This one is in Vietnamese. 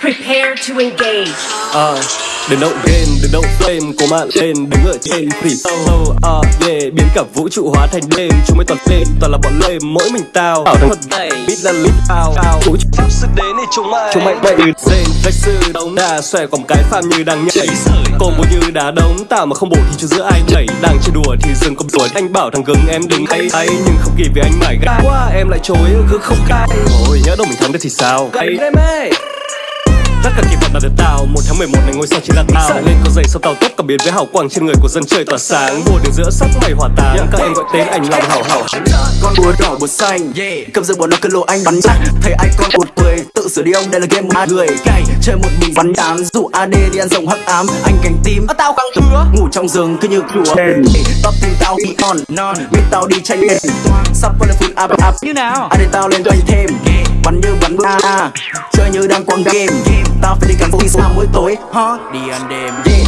Prepare to engage. à, đừng động game đừng động flame của mạng lên đứng ở trên free solo à, yeah biến cả vũ trụ hóa thành đêm. Chúng mới toàn lên toàn là bọn lê mỗi mình tao. Ảo thật này biết là lít ao ao vũ trụ sức đến thì chúng mày. Chúng mày bậy. Trên vách sư đống đà xòe còn cái farm như đang nhảy. Combo như đá đống tạo mà không bổ thì cho giữa ai nhảy. Đang chơi đùa thì dừng công đùa anh bảo thằng gừng em đừng hay hay nhưng không kịp vì anh mải gai quá em lại chối cứ không cay. Ôi nhớ đâu mình thắng được thì sao? Gay em ơi tất cả kỳ vọng là được tao một tháng 11 này ngôi sao chỉ là tao. Lên có dậy sau tàu tốc cảm biến với hào quang trên người của dân chơi tỏa sáng. Mùa đường giữa sắc mây hỏa táng. Các em gọi tên anh lòng hảo hảo. Con búa đỏ búa xanh. Cầm giữ bọn nó cơn lộ anh bắn chắc. Thấy ai con một cười tự sửa đi ông. Đây là game hai người. Chơi một mình bắn đám. Dụ ad đi ăn rồng hắc ám. Anh cánh tím. Tao căng thứa. Ngủ trong giường cứ như chúa tóc tim tao bị non non. Biết tao đi tranh đèn sắp có là phút áp áp như nào? Ad tao lên doanh thêm bắn như bắn bữa à chơi như đang quăng game. Tao phải đi cắn vũ sao mỗi tối, hot đi ăn đêm. yeah